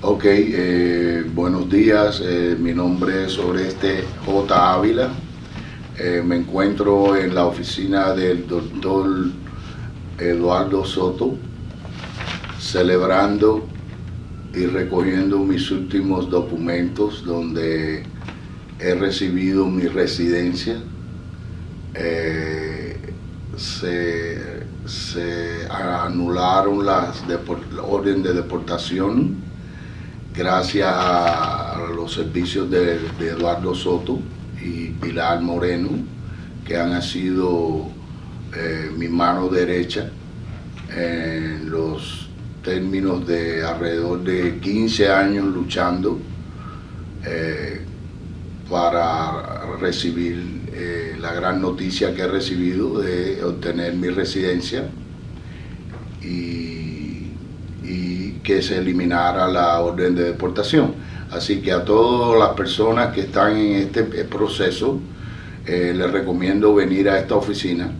Ok, eh, buenos días, eh, mi nombre es Oreste J. Ávila. Eh, me encuentro en la oficina del doctor Eduardo Soto, celebrando y recogiendo mis últimos documentos donde he recibido mi residencia. se, se, anularon las orden de deportación gracias a los servicios de, Eduardo Soto y Pilar Moreno, que han sido eh, mi mano derecha en los términos de alrededor de 15 años luchando eh, para recibir eh, la gran noticia que he recibido de obtener mi residencia. Y que se eliminara la orden de deportación. Así que a todas las personas que están en este proceso, eh, les recomiendo venir a esta oficina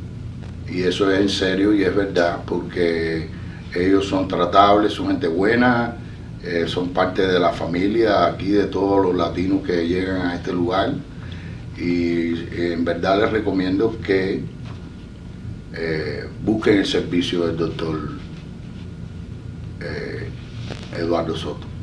y eso es en serio y es verdad porque ellos son tratables, son gente buena, eh, son parte de la familia aquí de todos los latinos que llegan a este lugar y eh, en verdad les recomiendo que busquen el servicio del doctor Eduardo Soto.